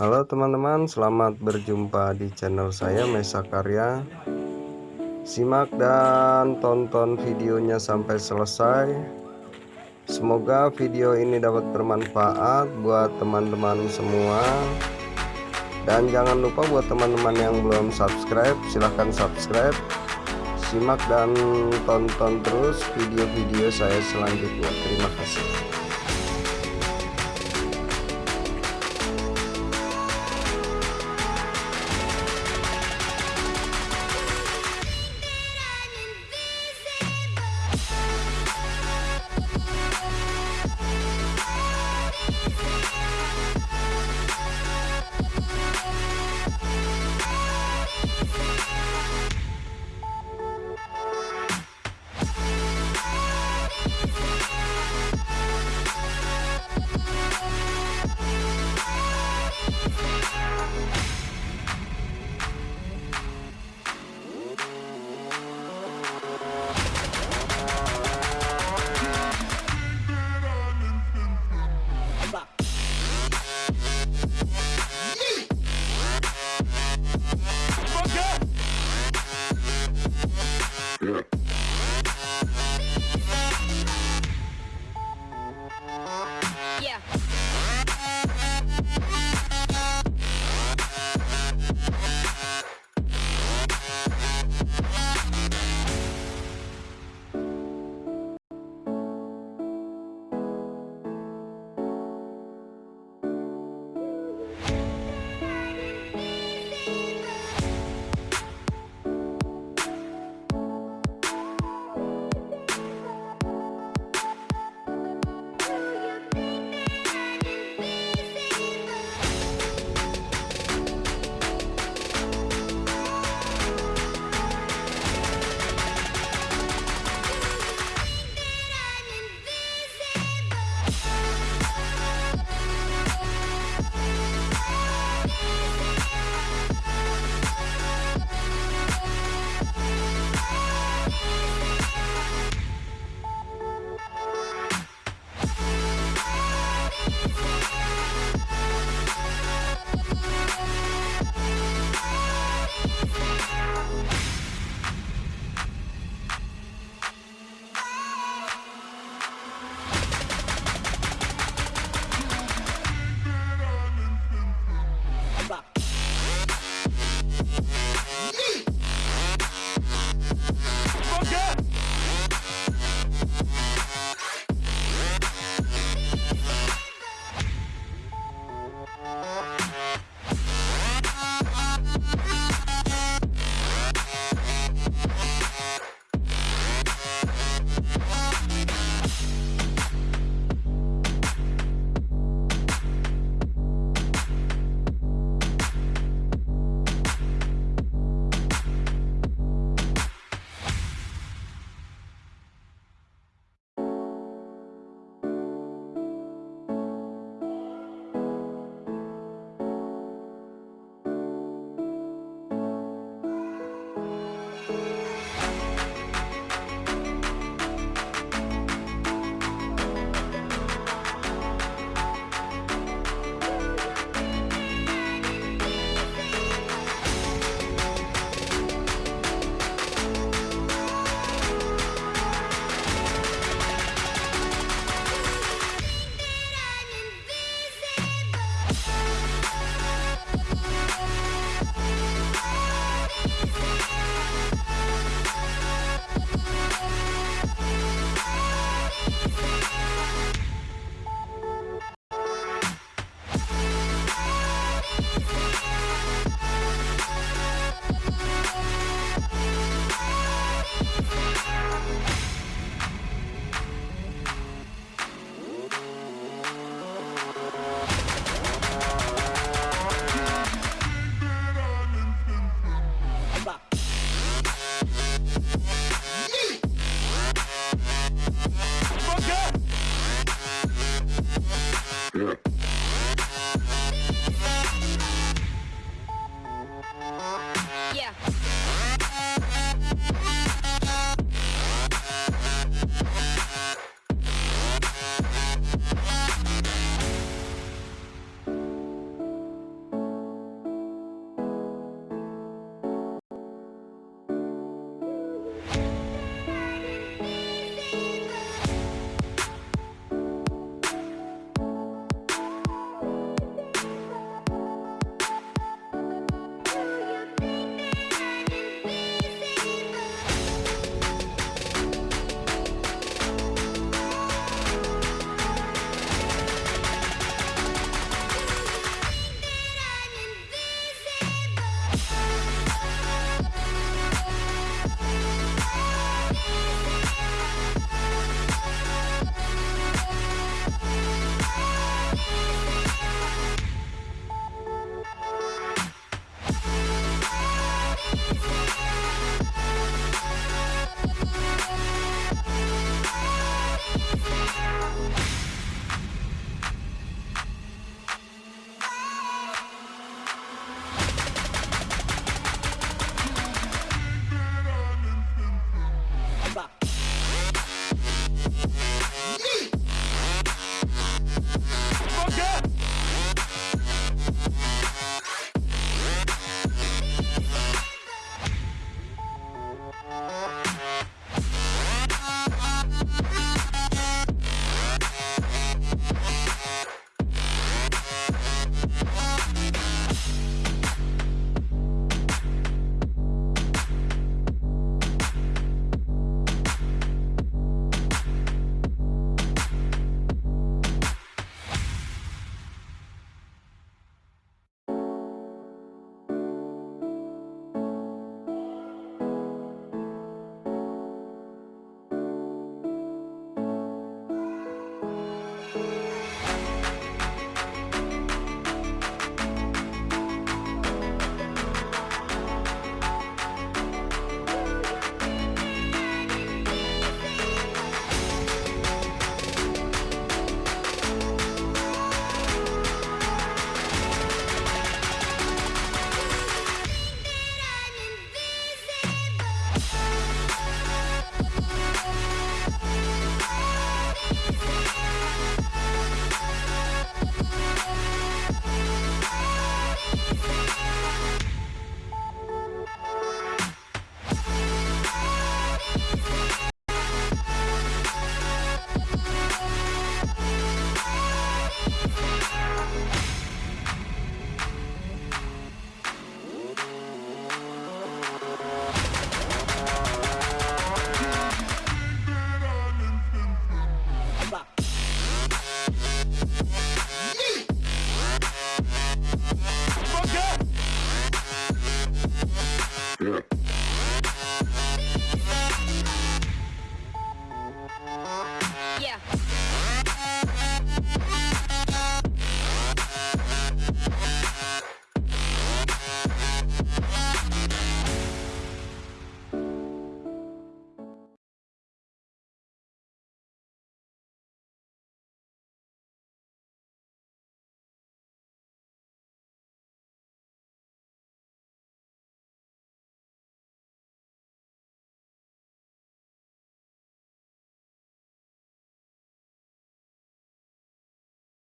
Halo teman-teman, selamat berjumpa di channel saya Mesa Karya. Simak dan tonton videonya sampai selesai. Semoga video ini dapat bermanfaat buat teman-teman semua. Dan jangan lupa buat teman-teman yang belum subscribe, silahkan subscribe. Simak dan tonton terus video-video saya selanjutnya. Terima kasih. Yeah.